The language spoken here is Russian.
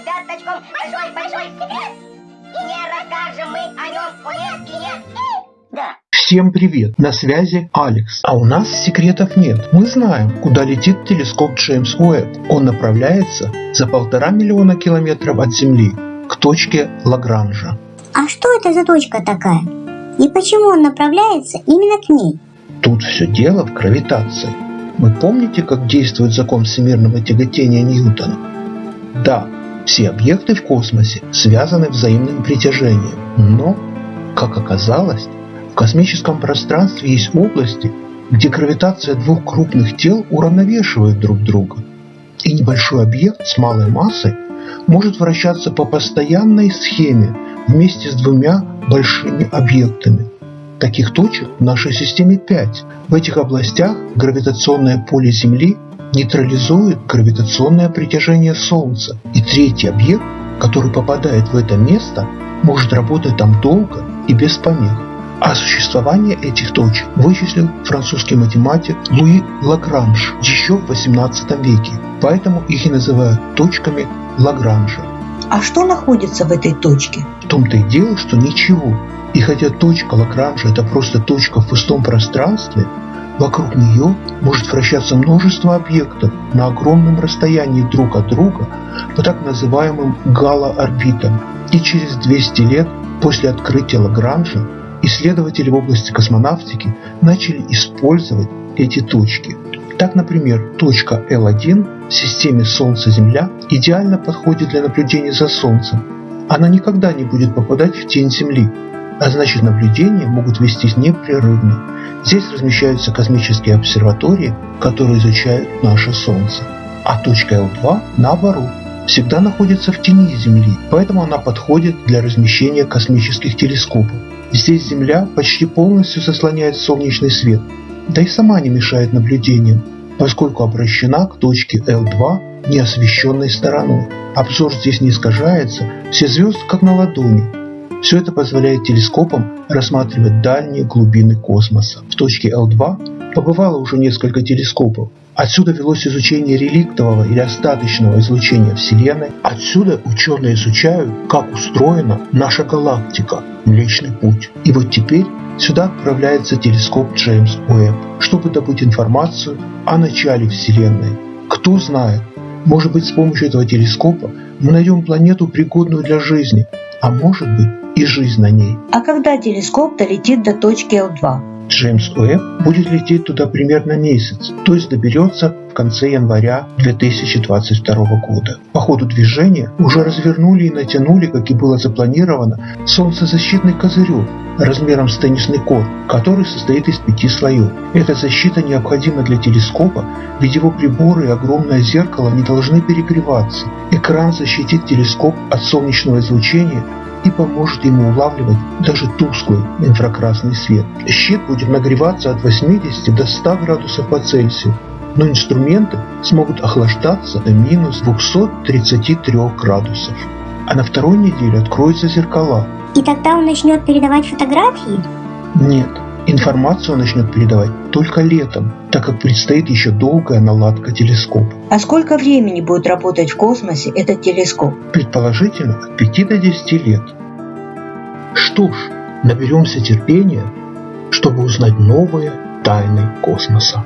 ребяточкам большой-большой секрет. И не расскажем мы о нем нет. Да. Всем привет! На связи Алекс. А у нас секретов нет. Мы знаем, куда летит телескоп Джеймс Уэбб. Он направляется за полтора миллиона километров от Земли к точке Лагранжа. А что это за точка такая? И почему он направляется именно к ней? Тут все дело в гравитации. Вы помните, как действует закон всемирного тяготения Ньютона? Да, все объекты в космосе связаны взаимным притяжением, но, как оказалось, в космическом пространстве есть области, где гравитация двух крупных тел уравновешивает друг друга, и небольшой объект с малой массой может вращаться по постоянной схеме вместе с двумя большими объектами. Таких точек в нашей системе 5. В этих областях гравитационное поле Земли нейтрализует гравитационное притяжение Солнца. И третий объект, который попадает в это место, может работать там долго и без помех. А существование этих точек вычислил французский математик Луи Лагранж еще в 18 веке. Поэтому их и называют точками Лагранжа. А что находится в этой точке? В том-то и дело, что ничего. И хотя точка Лагранжа это просто точка в пустом пространстве, Вокруг нее может вращаться множество объектов на огромном расстоянии друг от друга по так называемым галоорбитам. И через 200 лет после открытия Лагранжа исследователи в области космонавтики начали использовать эти точки. Так, например, точка L1 в системе Солнце-Земля идеально подходит для наблюдения за Солнцем. Она никогда не будет попадать в тень Земли, а значит наблюдения могут вестись непрерывно. Здесь размещаются космические обсерватории, которые изучают наше Солнце. А точка L2, наоборот, всегда находится в тени Земли, поэтому она подходит для размещения космических телескопов. Здесь Земля почти полностью заслоняет солнечный свет, да и сама не мешает наблюдениям, поскольку обращена к точке L2 неосвещенной стороной. Обзор здесь не искажается, все звезды как на ладони, все это позволяет телескопам рассматривать дальние глубины космоса. В точке L2 побывало уже несколько телескопов. Отсюда велось изучение реликтового или остаточного излучения Вселенной. Отсюда ученые изучают, как устроена наша галактика, Млечный Путь. И вот теперь сюда отправляется телескоп Джеймс Уэбб, чтобы добыть информацию о начале Вселенной. Кто знает, может быть с помощью этого телескопа мы найдем планету, пригодную для жизни, а может быть и жизнь на ней. А когда телескоп долетит до точки L2? Джеймс Уэбб будет лететь туда примерно месяц, то есть доберется в конце января 2022 года. По ходу движения уже развернули и натянули, как и было запланировано, солнцезащитный козырек размером с теннисный корт, который состоит из пяти слоев. Эта защита необходима для телескопа, ведь его приборы и огромное зеркало не должны перегреваться. Экран защитит телескоп от солнечного излучения и поможет ему улавливать даже тусклый инфракрасный свет. Щит будет нагреваться от 80 до 100 градусов по Цельсию, но инструменты смогут охлаждаться до минус 233 градусов. А на второй неделе откроются зеркала. И тогда он начнет передавать фотографии? Нет, информацию начнет передавать только летом, так как предстоит еще долгая наладка телескопа. А сколько времени будет работать в космосе этот телескоп? Предположительно от 5 до 10 лет. Что ж, наберемся терпения, чтобы узнать новые тайны космоса.